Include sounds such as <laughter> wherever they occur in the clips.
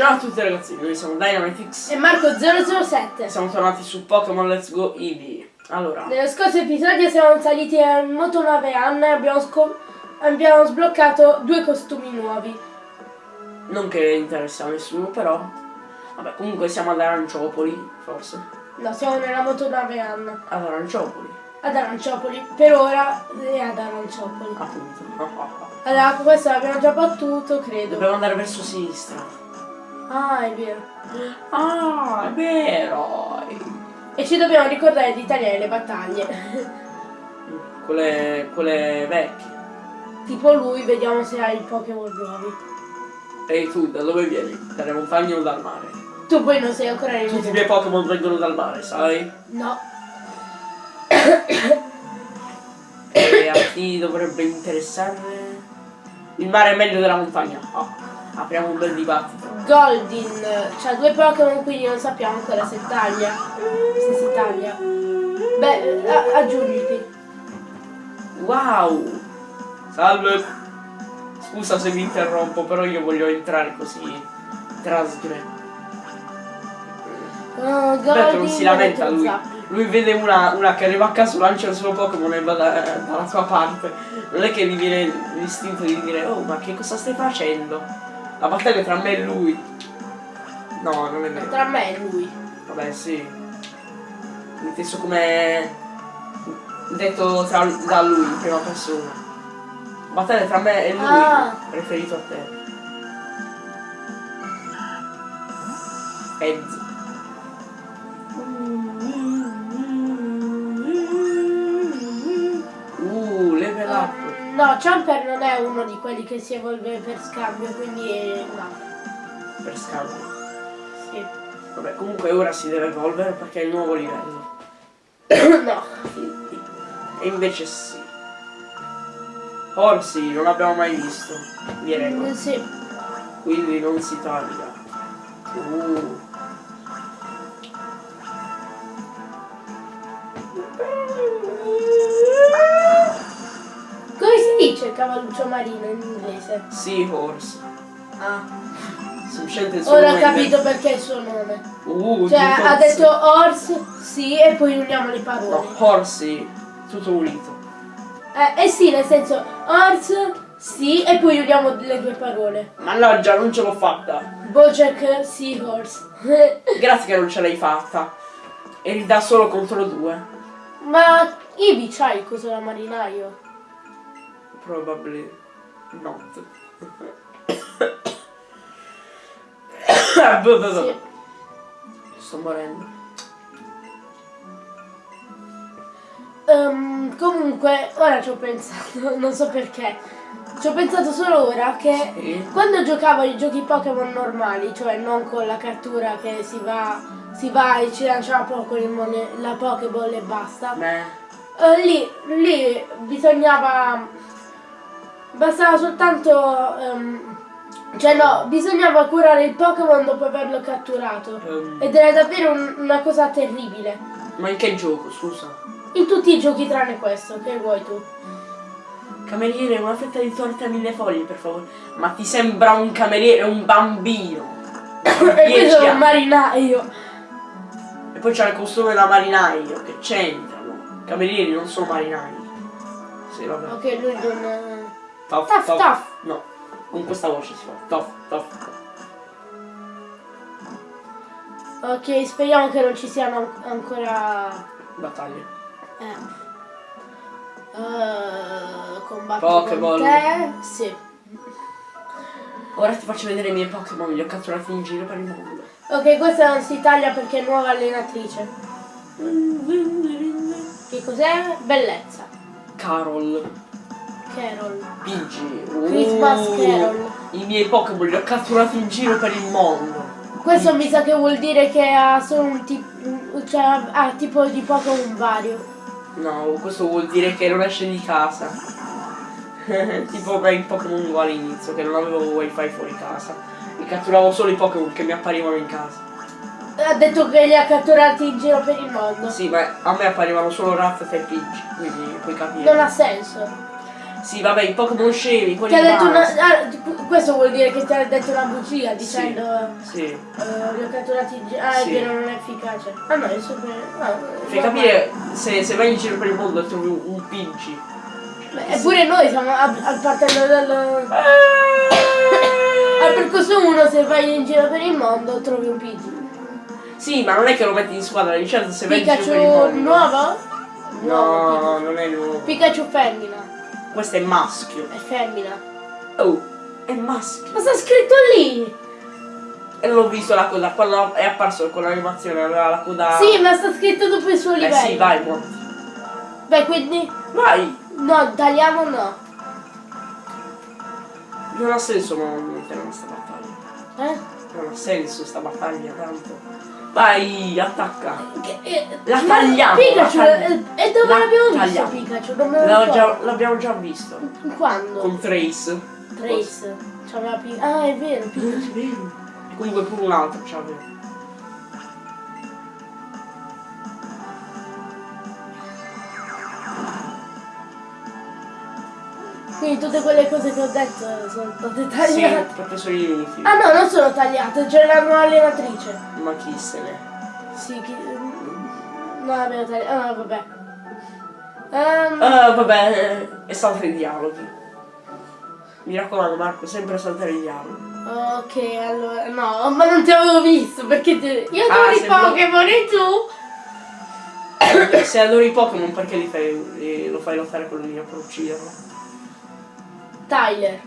Ciao a tutti ragazzi, noi siamo Dynamitix e Marco007. siamo tornati su Pokémon Let's Go Eevee. Allora, Nello scorso episodio siamo saliti in motonave Anna e abbiamo, abbiamo sbloccato due costumi nuovi. non che interessa a nessuno, però... Vabbè, comunque siamo ad Aranciopoli, forse. No, siamo nella motonave Anna. Ad Aranciopoli, Ad Aranciopoli. Per ora è ad Aranciopoli. appunto. <laughs> Allora, questo l'abbiamo già battuto, credo. Dobbiamo andare verso sinistra. Ah, è vero. Ah, è vero! E ci dobbiamo ricordare di tagliare le battaglie. Quelle, quelle vecchie. tipo lui, vediamo se ha i Pokémon nuovi. Ehi tu, da dove vieni? Dalle montagne o dal mare? Tu poi non sei ancora Tutti i arrivato. miei Pokémon vengono dal mare, sai? No. E a chi dovrebbe interessare? Il mare è meglio della montagna. Ah, apriamo un bel dibattito. Goldin c'ha due Pokémon quindi non sappiamo ancora se taglia. Se si taglia. Beh, aggiungiti. Wow! Salve! Scusa se mi interrompo, però io voglio entrare così. Trasgre. Oh, Aspetta, non si lamenta lui. Lui vede una, una che arriva a caso, lancia il suo Pokémon e va da- dalla sua parte. Non è che gli viene l'istinto di dire, oh ma che cosa stai facendo? La battaglia tra me e lui. No, non è vero. Tra me e lui. Vabbè, sì. Inteso come detto tra, da lui in prima persona. Battaglia tra me e lui, Ah. riferito a te. Ed. Um, Champer non è uno di quelli che si evolve per scambio, quindi è- no. Per scambio. Sì. Vabbè, comunque ora si deve evolvere perché è il nuovo livello. <coughs> no. E invece sì. Orsi non l'abbiamo mai visto. Direi. Sì. Quindi non si taglia. Uh. Cavalluccio marino in inglese? Seahorse. Ah. Semplicemente il suo Ora ho capito perché è il suo nome. Uh, Cioè, ha detto horse, sì, e poi uniamo le parole. No, Horsey. Tutto unito. Eh, eh sì, nel senso, horse, sì, e poi uniamo le due parole. Mannaggia, non ce l'ho fatta. Bojack Seahorse. <laughs> Grazie che non ce l'hai fatta. Eri da solo contro due. Ma Ivi c'ha il coso da marinaio? Probably not. <coughs> Sì. Sto morendo. Ehm, comunque, ora ci ho pensato, <laughs> non so perché. Ci ho pensato solo ora che Sì. quando giocavo ai giochi Pokémon normali, cioè non con la cattura che si va, si va e ci lancia la Pokémon, la Pokéball e basta. Beh, Eh, lì, lì bisognava. Bastava soltanto. ehm, cioè no, bisognava curare il Pokémon dopo averlo catturato. ehm, Ed era davvero un- una cosa terribile. ma in che gioco, scusa? In tutti i giochi tranne questo, che vuoi tu? Cameriere, una fetta di torta a mille foglie, per favore. Ma ti sembra un cameriere, un bambino. <coughs> e 10 questo è un marinaio. E poi c'ha il costume da marinaio, che c'entrano. Camerieri non sono marinai. Sì, vabbè. Ok, lui non. Tough, Tough, tough. No, con questa voce si fa. Tough, tough. Ok, speriamo che non ci siano an- ancora. Battaglie. Eh. Uh, combatti Pokéball. te. Sì. Ora ti faccio vedere i miei Pokémon, li ho catturati in giro per il mondo. Ok, questa non si taglia perché è nuova allenatrice. Che cos'è? Bellezza. Carol, Carol. Christmas uh, Carol. I miei Pokémon li ho catturati in giro per il mondo. Questo mi sa che vuol dire che ha solo un tipo. cioè ha tipo di Pokémon vario. No, questo vuol dire che non esce di casa. <laughs> tipo per il Pokémon Go all'inizio, che non avevo wifi fuori casa. E catturavo solo i Pokémon che mi apparivano in casa. Ha detto che li ha catturati in giro per il mondo. Sì, ma a me apparivano solo Raffet e Pidgey, quindi puoi capire. Non ha senso. Sì, vabbè, i Pokémon scemi, quelli Ti ha detto una, ah, questo vuol dire che ti ha detto una bugia dicendo Sì. eh, li ho catturati già. Ah, Sì. non è efficace. Ah no, è super. Ah, Fai normale. capire se, se vai in giro per il mondo e trovi un, un Pinci. Eppure noi siamo a- al partendo dal. <laughs> Al percorso 1 se vai in giro per il mondo trovi un Pidgey. Sì, ma non è che lo metti in squadra, di certo se vai in giro per il Pikachu mondo. nuovo? Nuovo No, non è nuovo. Pikachu femmina. Questo è maschio. È femmina. Oh, è maschio. Ma sta scritto lì! E l'ho visto la coda, quando è apparso con l'animazione aveva la coda. Sì, ma sta scritto dopo il suo Eh livello. sì, vai, monti. Beh, quindi. Vai! No, tagliamo no. Non ha senso non mettere questa battaglia. Eh? Non ha senso sta battaglia tanto. Vai, attacca. Che- eh, La ma tagliamo, Pikachu, la tagliamo. eh, e dove La l'abbiamo visto. Pikachu? Già, l'abbiamo già visto. Quando? Con Trace. Trace. C'aveva Pikachu. Ah, è vero, Pikachu. E comunque pure un altro c'aveva. Quindi tutte quelle cose che ho detto sono state Sì, tagliate. perché sono gli inutili. Ah no, non sono tagliate, c'era un'allenatrice. Ma chi se ne. Sì, chi... No, abbiamo tagliato. Ah, vabbè. Ehm, Ah, vabbè, è salta i dialoghi. Mi raccomando Marco, sempre saltare i dialoghi. ok, allora. No, ma non ti avevo visto perché ti... Io Ah, adoro i se vuoi- Pokémon e tu? Se adori i Pokémon perché li fai, li- lo fai lottare con lui per ucciderlo? Tyler.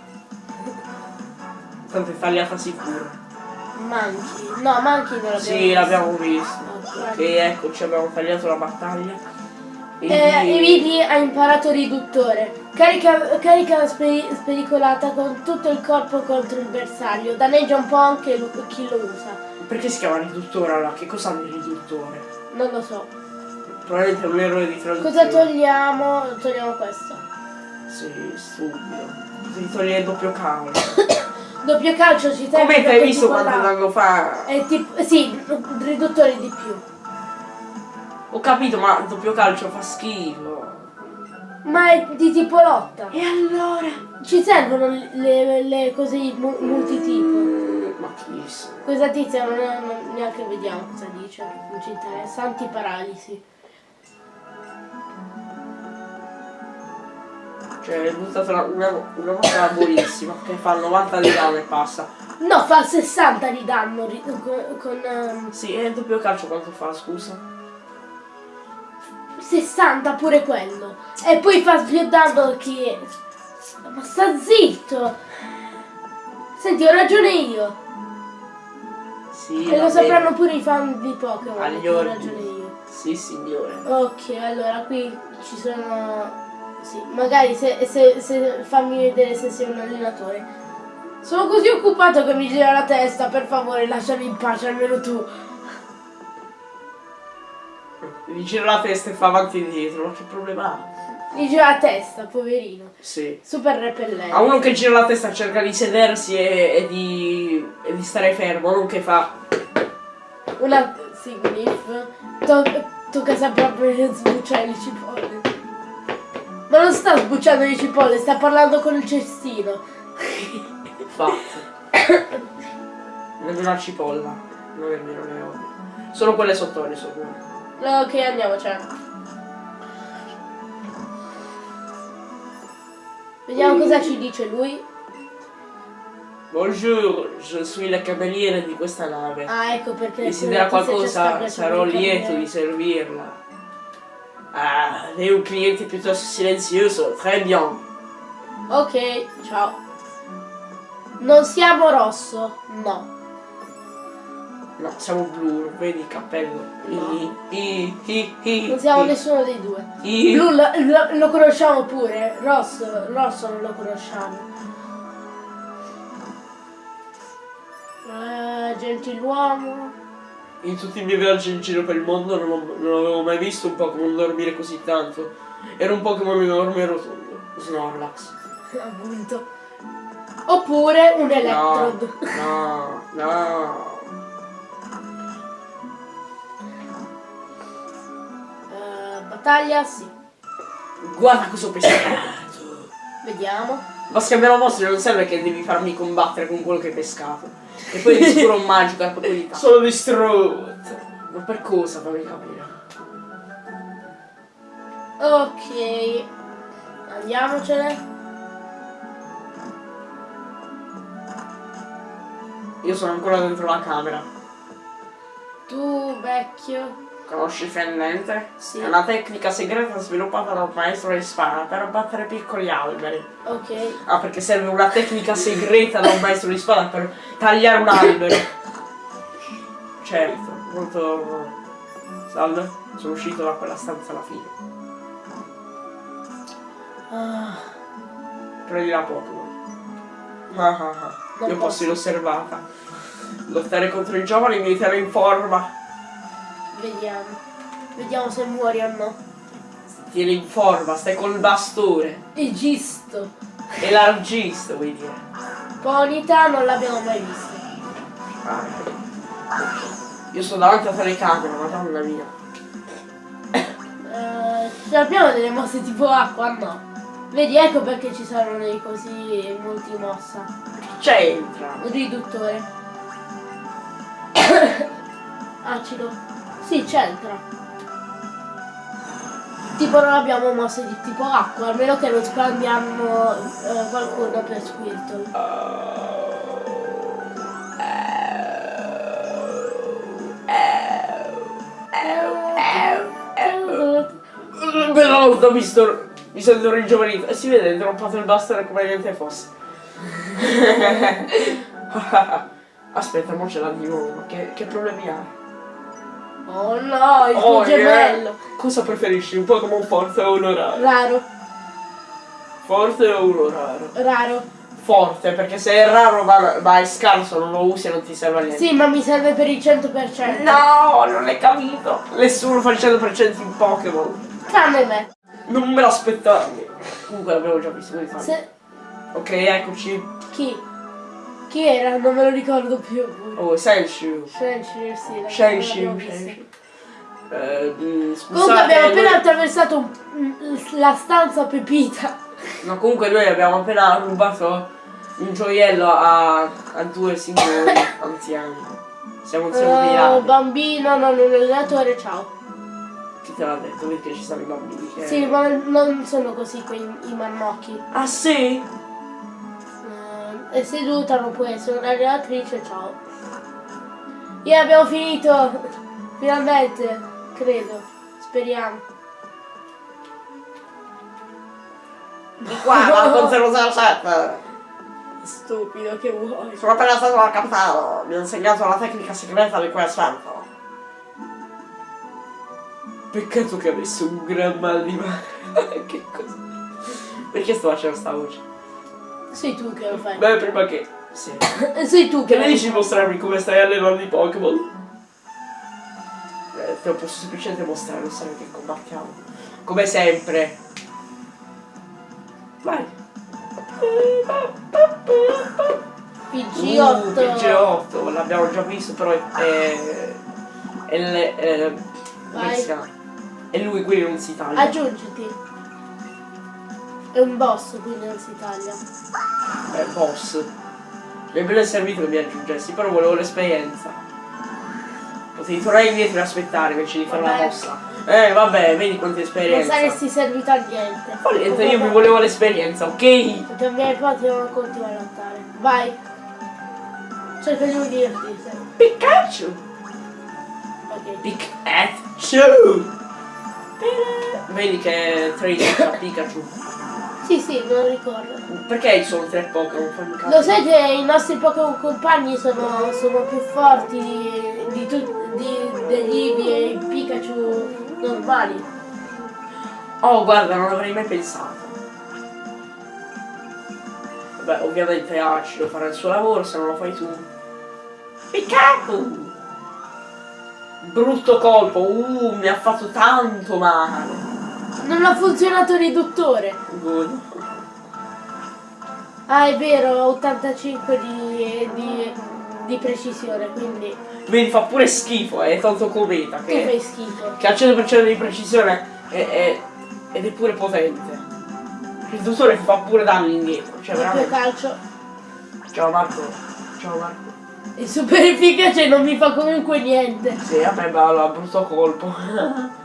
Tanto è tagliata sicuro. Monkey. No, Monkey non l'abbiamo Sì, l'abbiamo visto. Ok. Che ecco, ci abbiamo tagliato la battaglia. E Eh, Evidi ha imparato riduttore. Carica, carica speri- spericolata con tutto il corpo contro il bersaglio. Danneggia un po' anche lo- chi lo usa. Perché si chiama riduttore allora? Che cosa ha il riduttore? Non lo so. Probabilmente è un errore di traduzione. Cosa togliamo? Togliamo questo. Sì, stupido. Si toglie il doppio cavolo. <coughs> Doppio calcio ci serve Come hai visto quanto là- tempo fa? È tipo. Sì, riduttore di più. Ho capito, ma il doppio calcio fa schifo. Ma è di tipo lotta. E allora? Ci servono le, le cose mu- multitipo. Mm, Ma chi? Questa tizia non, non neanche vediamo cosa dice. Non ci interessa. Antiparalisi. Cioè, hai buttato una, una, mossa buonissima che fa 90 di danno e passa. No, fa 60 di danno con, con ehm, Sì, e il doppio calcio quanto fa, scusa? 60 pure quello. E poi fa danno che... Ma sta zitto! Senti, ho ragione io. Sì, e lo sapranno pure i fan di Pokémon. Agli che ho ragione io. Sì, signore. Ok, allora qui ci sono... Sì, magari se, se, se fammi vedere se sei un allenatore. Sono così occupato che mi gira la testa, per favore lasciami in pace, almeno tu. Gli gira la testa e fa avanti e dietro, ma che problema ha? Mi gira la testa, poverino. Sì. Super repellente. A uno che gira la testa cerca di sedersi e, e di, e di stare fermo, non che fa. Una... Sì, Gniff. To- tocca sempre proprio sbucciare le cipolle. Ma non sta sbucciando le cipolle, sta parlando con il cestino. Fatto. Non è una cipolla. Non è vero, le odio. Solo quelle sottoli sono buone. Ok, andiamocene. Vediamo cosa ci dice lui. Bonjour, je suis la cameriere di questa nave. Ah, ecco perché... Desidera tizia c'è qualcosa, sarò lieto di servirla. Ah, lei è un cliente piuttosto silenzioso. Très bien. Ok, ciao. Non siamo rosso? No. No, siamo blu, vedi il cappello. I, i, i, i, Non siamo nessuno dei due. Blu lo, lo- lo conosciamo pure. Rosso, rosso non lo conosciamo. Eh, gentiluomo. In tutti i miei viaggi in giro per il mondo non, ho- non avevo mai visto un Pokémon dormire così tanto. Era un Pokémon enorme e rotondo. Snorlax. <laughs> Appunto. Oppure un No, Electrode. no, no. Eh, battaglia, sì. Guarda cosa ho pescato. Vediamo. Ma scambiare mostri non serve che devi farmi combattere con quello che hai pescato. E poi di sicuro un <laughs> magico è probabilità. Sono distrutto. Ma per cosa fammi capire? Ok. Andiamocene. Io sono ancora dentro la camera. Tu, vecchio. Conosci Fendente? Sì. È una tecnica segreta sviluppata da un maestro di spada per abbattere piccoli alberi. Ok. Ah, perché serve una tecnica segreta da un maestro di spada per tagliare un albero. Certo, molto... Salve, sono uscito da quella stanza alla fine. Ah, Prendi la Pokémon. Ah, ah, ah. Io posso. posso inosservata. Lottare contro i giovani mi tiene in forma. Vediamo. Vediamo se muori o no. Tieni in forma, stai col bastone. Il gisto. Elargista, vuoi dire. Ponita non l'abbiamo mai visto. Ah. Io sono davanti alla telecamera, madonna mia. Eh, ce abbiamo delle mosse tipo acqua? No. Vedi, ecco perché ci saranno dei così multimossa. C'entra. Un riduttore. <coughs> Acido. Sì, c'entra. Tipo non abbiamo mosse di tipo acqua, almeno che non scambiamo eh, qualcuno per Squirtle. Però mi sto. Mi sento ringiovanito. E si vede, ho droppato il bastone come niente fosse. <laughs> <laughs> Aspetta, mo ce l'ha di nuovo. Che, che problemi ha? Oh no, il tuo Oh, yeah. gemello. Cosa preferisci? Un Pokémon forte o uno raro? Raro, Forte o uno raro? raro. Forte, perché se è raro ma, ma è scarso, non lo usi e non ti serve a niente. Sì, ma mi serve per il 100%. No, non l'hai capito. Nessuno fa il 100% in Pokémon. Tranne me. Non me l'aspettavo. Comunque l'avevo già visto, quindi. Se... Ok, eccoci. Chi? Chi era? Non me lo ricordo più. Oh, Senshu. Shenshu, sì. Shenshu. Eh, mm, scusate, Comunque abbiamo noi- appena attraversato un- mm, la stanza pepita. No, comunque noi abbiamo appena rubato un gioiello a, a due signori anziani. Siamo insieme Oh, mirati. bambino, non un allenatore, ciao. Chi te l'ha detto? Perché ci sono i bambini che... Sì, ma non sono così quei i marmocchi. Ah sì? È seduta, non può essere un'allenatrice, ciao. Yeah, abbiamo finito! Finalmente, credo. Speriamo. Di qua, ma con 007. Stupido, che vuoi? Sono appena stato al capitano. Mi ha insegnato la tecnica segreta di quel santo. Peccato che avesse un gran mal di mare. <laughs> che cosa? Perché sto facendo sta voce? Sei tu che lo fai. Beh, prima che... Sì. <laughs> Sei tu che Che ne dici di mostrarmi come stai allenando i Pokémon? Eh, te lo posso semplicemente mostrare, non sai che combattiamo. Come sempre. Vai. PG8. Uh, PG8, l'abbiamo già visto, però è... è, è, le- è- si chiama? E lui quindi non si taglia. Aggiungiti. È un boss, quindi non si taglia. È boss. Mi è ben servito che mi aggiungessi, però volevo l'esperienza. Potevi tornare indietro e aspettare invece di fare la mossa. Eh vabbè, vedi quanta Non esperienza. saresti servito a niente. Ma niente, io mi volevo l'esperienza, ok? Perché i miei nipoti non continuano a lottare. Vai. Cerca di udirti. se- Pikachu! Ok. Pikachu! Vedi che Tracy ha Pikachu. Sì, sì, lo ricordo. Perché sono tre Pokémon? Lo sai che i nostri Pokémon compagni sono, sono più forti di, di, tut- di- degli Eevee e i Pikachu normali. Oh, guarda, non avrei mai pensato. Vabbè, ovviamente Acido farà il suo lavoro, se non lo fai tu. Pikachu! Brutto colpo, uh, mi ha fatto tanto male. Non ha funzionato il riduttore. Good. Ah, è vero, 85 di, di, di precisione, quindi Vedi, fa pure schifo, è tanto cometa tu fai che, schifo. che al 100% di precisione è- è- ed è pure potente. Il dottore fa pure danni indietro. Cioè, veramente. calcio. Ciao Marco. Ciao Marco. È super efficace non mi fa comunque niente. Sì, a me va brutto colpo. <laughs>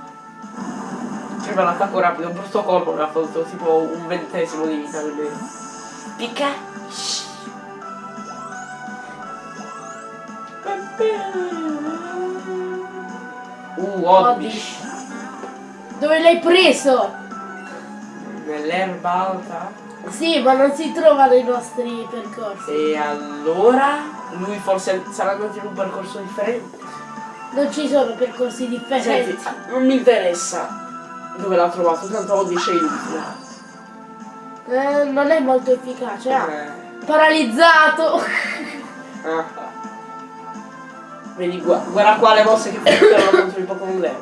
Prima l'attacco rapido, un brutto colpo mi ha fatto tipo un ventesimo di vita quindi. Picca! Uh, Oddish. Dove l'hai preso? Nell'erba alta. Sì, ma non si trova nei nostri percorsi. E allora lui forse sarà andato in un percorso differente. Non ci sono percorsi Senti, differenti. non mi interessa dove l'ha trovato, tanto è inutile. Eh, non è molto efficace. ah. Eh. Paralizzato. Ah. Vedi, gua- guarda qua le mosse che funzionano <coughs> contro i Pokémon guarda.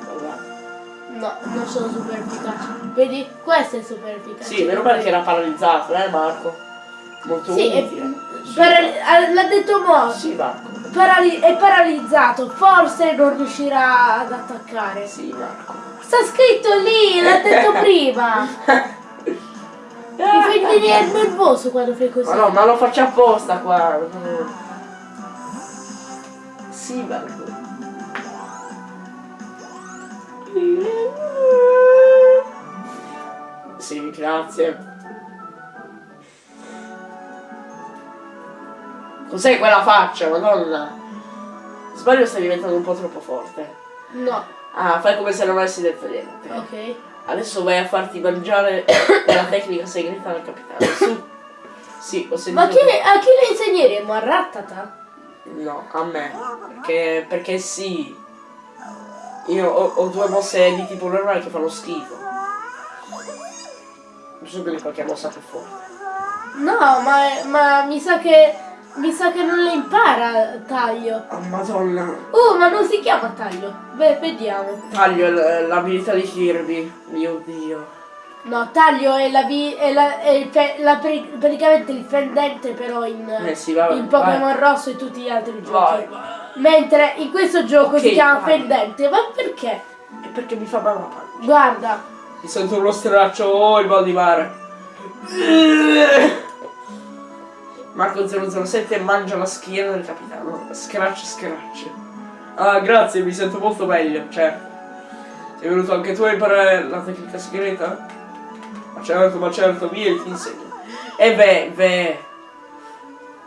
No, non sono super efficaci. Vedi? Questo è super efficace. Sì, meno male che era paralizzato, eh Marco? Molto Sì, utile. Sì, ah, l'ha detto Mo. Sì, Marco. Parali- è paralizzato, forse non riuscirà ad attaccare. Sì, Marco. Sta scritto lì, l'ha detto <laughs> prima. Mi fai venire nervoso quando fai così. Ma no, ma lo faccio apposta qua. Sì, Marco. Sì, grazie. Cos'è quella faccia, madonna? Sbaglio stai diventando un po' troppo forte. No, Ah, fai come se non avessi detto niente. ok. Adesso vai a farti mangiare <coughs> la tecnica segreta del capitano. <coughs> Su. Sì, ho sentito. Ma chi, a chi le insegneremo? A Rattata? No, a me. Perché, perché sì. Io ho, ho due mosse di tipo normale che fanno schifo. Bisogna di qualche mossa più forte. No, ma, ma mi sa che. Mi sa che non le impara Taglio. Oh, madonna. Oh, ma non si chiama Taglio. Beh, vediamo. Taglio l- l'abilità di Kirby. Mio dio. No, Taglio è la, vi- è la, è la pre- praticamente il fendente però in, Eh sì, vabbè, in Pokémon Rosso e tutti gli altri giochi. Vai, vai. Mentre in questo gioco Ok, si chiama vai. fendente. Ma perché? E perché mi fa male la pancia? Guarda, Mi sento uno straccio, oh il mal di mare. <laughs> Marco 007 mangia la schiena del capitano. Scratch, scratch. Ah, grazie, mi sento molto meglio, certo. Sei venuto anche tu a imparare la tecnica segreta? Ma certo, ma certo, via ti insegno. E beh, beh.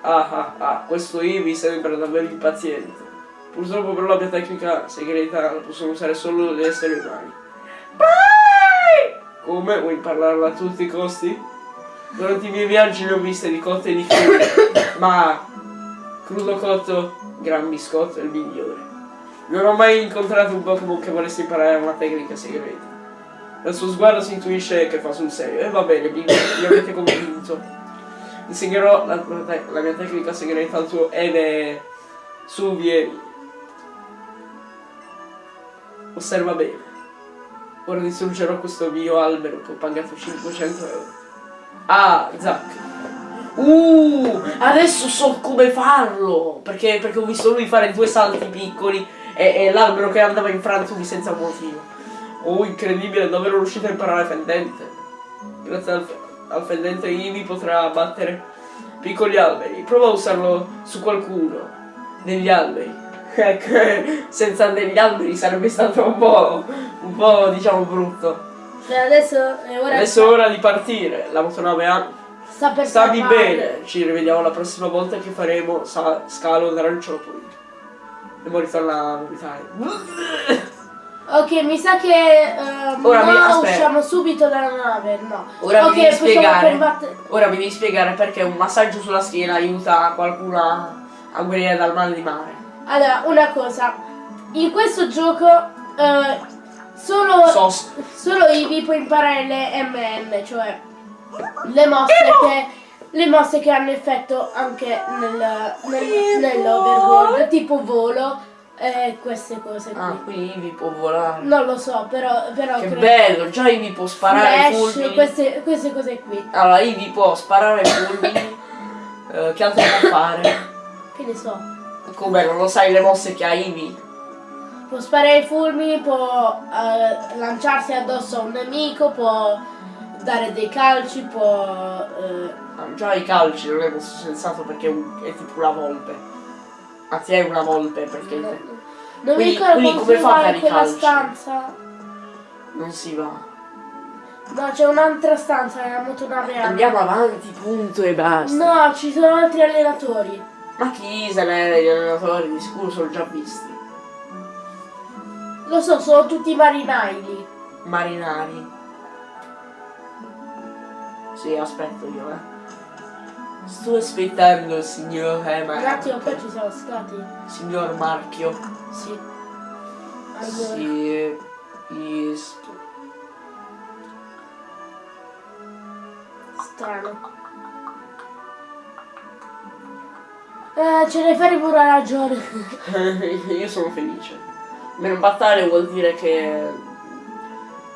Ah ah ah, questo Eevee sembra davvero impaziente. Purtroppo però la mia tecnica segreta la possono usare solo gli esseri umani. Come? Vuoi impararla a tutti i costi? Durante i miei viaggi ne ho viste di cotte e di crude, ma crudo cotto, gran biscotto è il migliore. Non ho mai incontrato un Pokémon che volesse imparare una tecnica segreta. Dal suo sguardo si intuisce che fa sul serio. E va bene, mi, mi avete convinto. Insegnerò la, la mia tecnica segreta al tuo Ede. Su, vieni. Osserva bene. Ora distruggerò questo mio albero che ho pagato 500 euro. Ah, Zack. Uh, adesso so come farlo! Perché, perché ho visto lui fare due salti piccoli e, e l'albero che andava in frantumi senza motivo. Oh, incredibile, davvero riuscito a imparare fendente. Grazie al, al fendente Ivi potrà abbattere piccoli alberi. Prova a usarlo su qualcuno. Degli alberi. <laughs> Ecco, senza degli alberi sarebbe stato un po', un po' diciamo brutto. Cioè, adesso è ora Adesso è ora di partire. La motonave ha sta per Stammi scappare. bene, ci rivediamo la prossima volta che faremo scalo d'aranciopoli. E poi ritorna a vomitare. Ok, mi sa che ehm, Ora mi- aspetta. usciamo subito dalla nave, no. Ora ok, mi devi spiegare. Ora vi devi spiegare perché un massaggio sulla schiena aiuta qualcuno a, a guarire dal mal di mare. Allora, una cosa. In questo gioco eh, solo, Sos. solo Eevee può imparare le MN, cioè le mosse che le mosse che hanno effetto anche nel, nel, nell'overworld, tipo volo e queste cose qui. Ah, quindi Ivi può volare. Non lo so, però, però Che credo- bello, già Ivi può sparare Flash, fulmini. queste, queste cose qui. Allora, Ivi può sparare fulmini. <laughs> Eh, che altro può fare? Che ne so. Come non lo sai le mosse che ha Ivi? Può sparare i fulmini, può eh, lanciarsi addosso a un nemico, può dare dei calci, può... eh, Ah, già i calci non è molto sensato perché è, un- è tipo una volpe. Anzi è una volpe perché no, non mi Quindi- ricordo quindi come fa a fare i calci? stanza. non si va. No, c'è un'altra stanza nella motonave. Andiamo avanti, punto e basta. No, ci sono altri allenatori. Ma chi se ne gli allenatori di sicuro sono già visti. Lo so, sono tutti marinai lì. Marinari. Sì, aspetto io, eh. Sto aspettando il signor eh, Un attimo, poi ci siamo stati. Signor Marchio. Sì. Allora, Sì, eh, is- strano. Eh, ce ne faremo una ragione. <laughs> Io sono felice. Meno battaglia vuol dire che.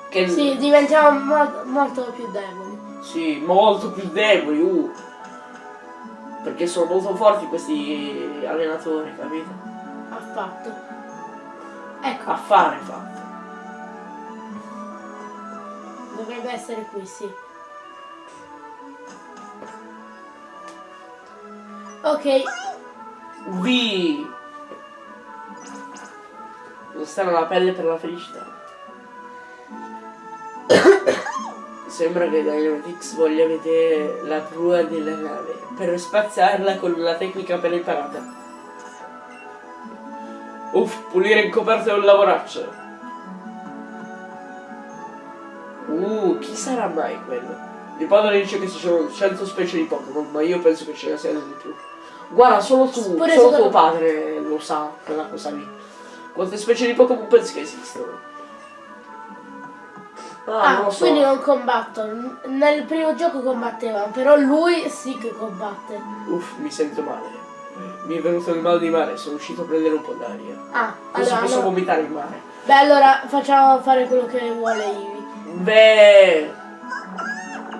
che sì, diventiamo mo- molto più deboli. sì, molto più deboli, uh. Perché sono molto forti questi allenatori, capito? Affatto. Ecco, A fare fatto. dovrebbe essere qui, sì. Ok, Vi! Stare la pelle per la felicità. <coughs> Sembra che Dynamitix voglia vedere la prua della nave per spazzarla con la tecnica appena imparata. Uff, pulire in coperta è un lavoraccio. Uh, chi sarà mai quello? Mio padre dice che ci sono 100 specie di Pokémon, ma io penso che ce ne siano di più. Guarda, solo tu, Pure solo tuo padre lo sa, quella cosa lì. Quante specie di Pokémon pensi che esistono? Ah, ah, non so. quindi non combattono. Nel primo gioco combattevano, però lui sì che combatte. Uff, mi sento male. Mi è venuto il mal di mare, sono uscito a prendere un po' d'aria. Ah, Così allora, posso allora- vomitare in mare. Beh, allora facciamo fare quello che vuole Ivi. Beh,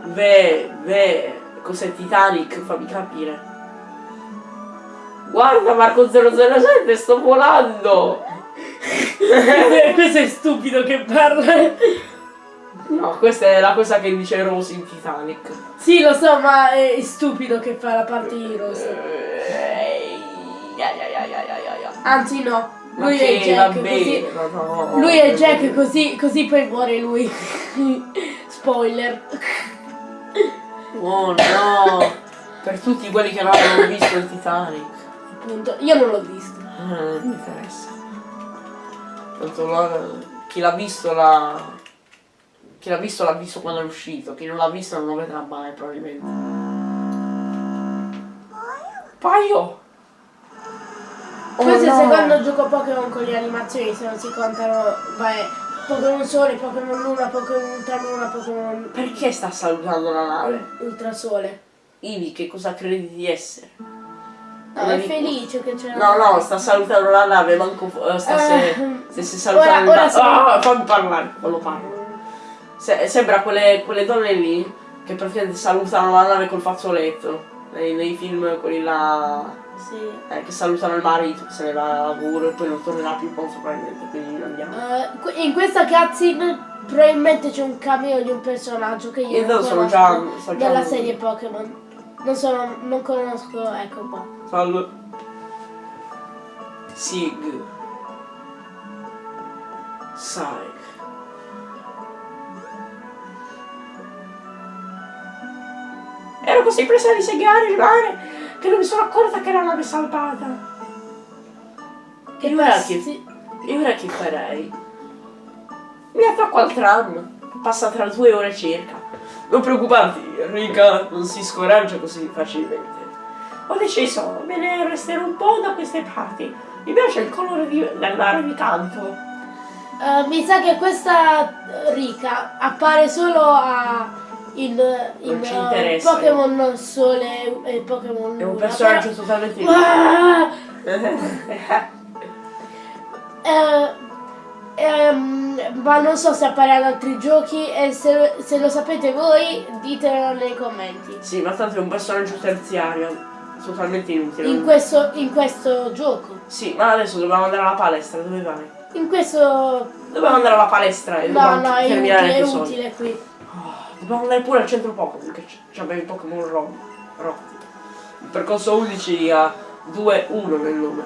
beh, beh, cos'è Titanic? Fammi capire. Guarda Marco 007, sto volando! <laughs> Questo è stupido che parla. No, questa è la cosa che dice Rose in Titanic. Sì, lo so, ma è stupido che fa la parte di Rose. Eh, ya, ya. Anzi no, lui che è Jack, va così. no, no, Lui è Jack così, così poi muore lui. <laughs> Spoiler. Oh no! Per tutti quelli che non hanno visto il Titanic. Appunto, io non l'ho visto. Eh, Non mi interessa. Tanto la- chi l'ha visto l'ha. Chi l'ha visto l'ha visto quando è uscito, chi non l'ha visto non lo vedrà mai probabilmente. Paio! Oh, Questo è il no. secondo gioco Pokémon con le animazioni, se non si contano, vai, Pokémon Sole, Pokémon Luna, Pokémon Ultraluna, Pokémon Perché sta salutando la nave? Ultrasole. Ivi, che cosa credi di essere? No, è felice che c'è No, no, sta salutando la nave, manco eh, sta se, Eh, stesse salutando ora- ora la- siamo- Ah, fammi parlare, quando parlo. Se- sembra quelle, quelle donne lì che praticamente salutano la nave col fazzoletto. Nei, nei film quelli là Sì. eh, che salutano il marito, che se ne va a lavoro e poi non tornerà più molto probabilmente, quindi andiamo. Que- in questa cutscene probabilmente c'è un cameo di un personaggio che io Io non sono già- so già dalla lui. serie Pokémon. Non sono, non conosco, ecco qua. Salve. Sig. Sai. Ero così presa a disegare il mare che non mi sono accorta che era nave salvata. E ora che, e ora che farei? Mi attacco al tram. Passa tra due ore circa. Non preoccuparti, Rica non si scoraggia così facilmente. Ho deciso, me ne resterò un po' da queste parti. Mi piace il colore di- del mare di canto. Eh, mi sa che questa eh, Rika appare solo a in, in interessa. Pokémon Sole e Pokémon È un personaggio però- totalmente Ah! Eh, ehm, ma non so se apparirà in altri giochi e se, se lo sapete voi ditemelo nei commenti. sì, ma tanto è un personaggio terziario. Totalmente inutile. In questo, in questo gioco. Sì, ma adesso dobbiamo andare alla palestra, dove vai? In questo... Dobbiamo andare alla palestra e No, dobbiamo no, è terminare inutile, è l'episodio. utile qui. Oh, Dobbiamo andare pure al centro Pokémon, che c- ci abbiamo i Pokémon ro- rotti. Il percorso 11 ha 2-1 nel nome.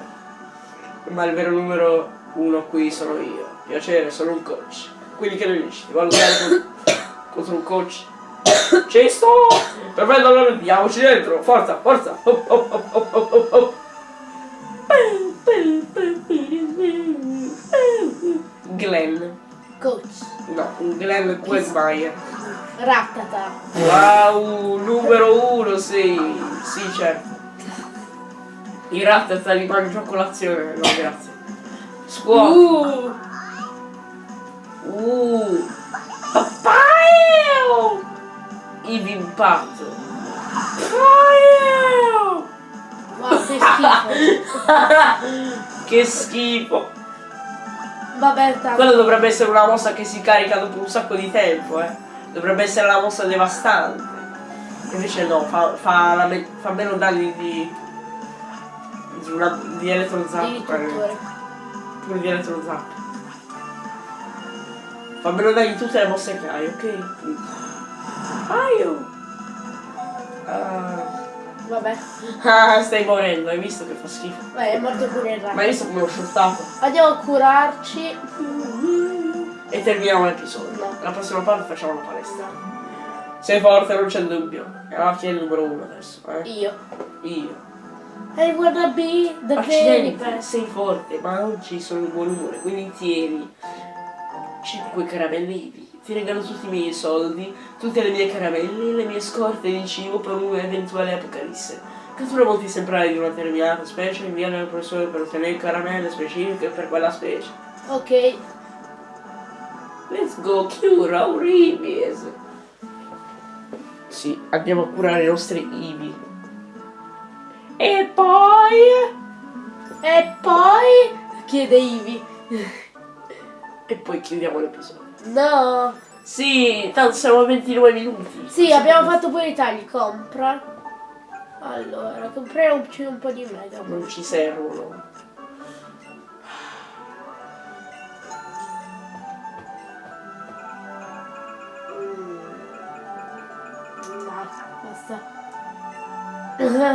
Ma il vero numero 1 qui sono io. Piacere, sono un coach. Quindi che ne dici? Ti valutare con- contro un coach? Ci sto! Perfetto, allora andiamoci dentro! Forza, forza! Hop, hop, hop. Glenn. Coach. No, un Glenn Quagmire. Rattata. Wow, numero uno, sì. Sì, certo. I rattata li mangio a colazione, no grazie. Scuola. Uh. Uh. Papaya! Ivi impatto. Papaya! Wow, che schifo. <laughs> che schifo. Vabbè, tanto. Quello dovrebbe essere una mossa che si carica dopo un sacco di tempo, eh. Dovrebbe essere la mossa devastante. Invece no, fa, fa, la me- fa meno danni di. di, una, di elettrozap. Di tutore. Pure di elettrozap. Fa meno danni di tutte le mosse che hai, ok? Aio! Ah. Vabbè. Ah, stai morendo, hai visto che fa schifo. Vai, è morto pure il Ma ratto. hai visto come ho shottato? Andiamo a curarci. E terminiamo l'episodio. No. La prossima parte facciamo la palestra. Sei forte, non c'è dubbio. E allora chi è il numero uno adesso? Eh? Io. Io. I wanna be the very Accidenti, best. sei forte, ma oggi sono in buon umore, quindi tieni 5 caramellini. Ti regalo tutti i miei soldi, tutte le mie caramelle, le mie scorte di cibo per un'eventuale apocalisse. Cattura molti esemplari di una determinata specie e inviare al professore per ottenere caramelle specifiche per quella specie. Ok. Let's go cure our Ibis. Sì, andiamo a curare i nostri Ibi. E poi... E poi chiede Ivi. E poi chiudiamo l'episodio. No. Sì, tanto siamo a 29 minuti. Sì, abbiamo fatto pure i tagli. Compra. Allora, compriamoci un po' di mega. Non ci servono. No, basta.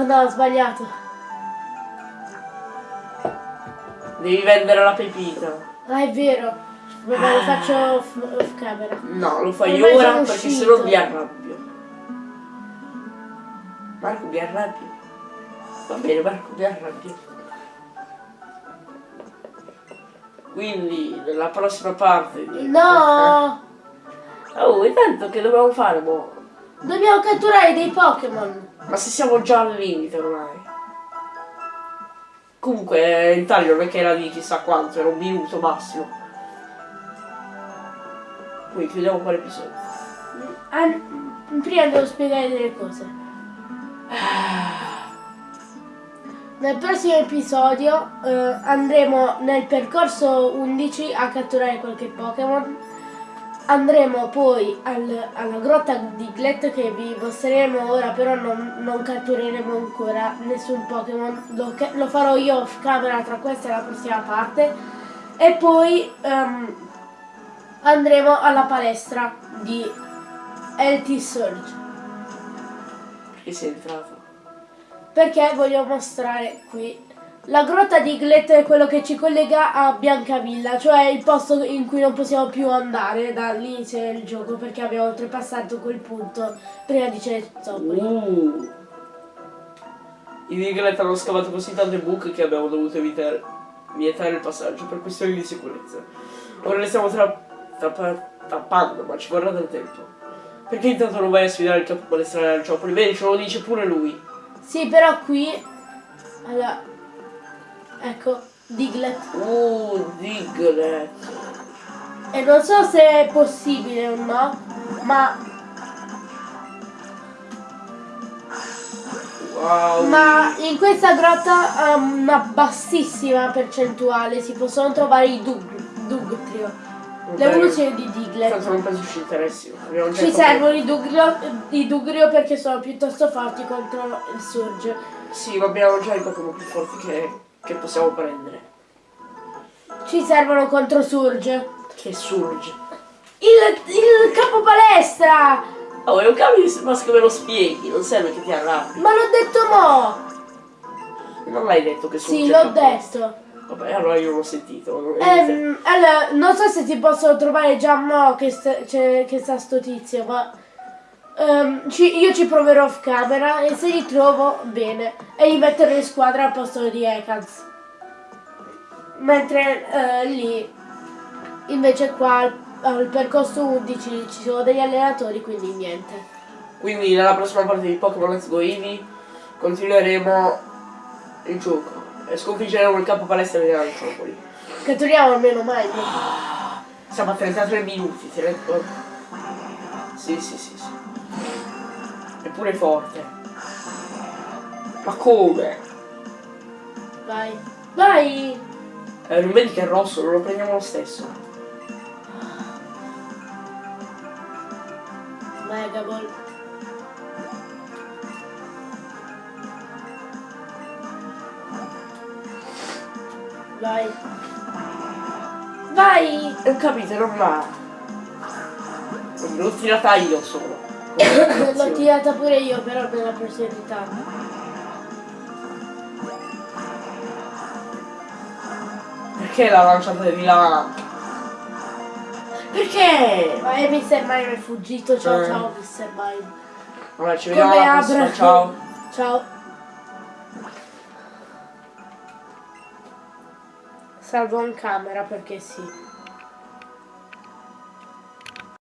No, ho sbagliato. Devi vendere la pepita. Ah, è vero. Vabbè, lo faccio off, off camera. No, lo fai Ormai ora perché uscito. sennò mi arrabbio. Marco mi arrabbio. Va bene, Marco mi arrabbio. Quindi nella prossima parte di... No! Oh, intanto che dobbiamo fare, boh? Dobbiamo catturare dei Pokémon. Ma se siamo già al limite ormai. Comunque il taglio non è che era di chissà quanto, era un minuto massimo. Quindi chiudiamo qua l'episodio. Ah, prima devo spiegare delle cose. Nel prossimo episodio eh, andremo nel percorso 11 a catturare qualche Pokémon. Andremo poi al- alla grotta di Glet che vi mostreremo ora, però non, non cattureremo ancora nessun Pokémon. Lo, lo farò io off camera tra questa e la prossima parte. E poi ehm, andremo alla palestra di LT Surge. Perché sei entrato? Perché voglio mostrare qui. La grotta di Glet è quello che ci collega a Biancavilla, cioè il posto in cui non possiamo più andare dall'inizio del gioco perché abbiamo oltrepassato quel punto prima di Cerezzopoli. Uh. I Diglett hanno scavato così tante buche che abbiamo dovuto evitare, vietare il passaggio per questioni di sicurezza. Ora le stiamo tra, trappa- tappando, ma ci vorrà del tempo. Perché intanto non vai a sfidare il capo palestrale al Ciopoli? Vedi, ce lo dice pure lui. Sì, però qui... Allora... Ecco, Diglett. Uh, Diglett. E non so se è possibile o no, ma, Wow. ma in questa grotta ha una bassissima percentuale si possono trovare i Dug, Dugtrio. Vabbè. L'evoluzione di Diglett. Tanto non penso ci interessi. Abbiamo già Ci servono i Dugrio, i Dugrio perché sono piuttosto forti contro il Surge. Sì, ma abbiamo già i Pokémon più forti che, che possiamo prendere. Ci servono contro Surge. Che surge. Il, il capo palestra! Oh, è un cambio di ma come lo spieghi, non serve che ti arrabbi. Ma l'ho detto mo! Non l'hai detto che sono Sì, l'ho detto. Vabbè, allora io non l'ho sentito. Ehm, allora, non so se ti posso trovare già mo che, sta- c'è- che sta sto tizio, ma ehm, ci- io ci proverò off camera e se li trovo, bene. E li metterò in squadra al posto di Ekans. Mentre eh, lì, invece qua al, al percorso 11 ci sono degli allenatori, quindi niente. Quindi nella prossima parte di Pokémon Let's Go Eevee continueremo il gioco e sconfiggeremo il campo palestra di Aranciopoli. Catturiamo almeno mai. Siamo a 33 minuti, ti conto? Sì, sì, sì, sì. Eppure forte. Ma come? Vai. Vai! Eh, non vedi che è rosso, non lo prendiamo lo stesso. Mega Vai. Vai! Ho capito, non va. L'ho tirata io solo. <coughs> L'ho tirata pure io, però nella personalità. Perché l'ha lanciata di là? Perché? Ma è Mr. Mime è fuggito. Ciao Eh. ciao Mr. Mime. Vabbè, ci vediamo alla prossima, ciao. Ciao. Salvo in camera perché sì.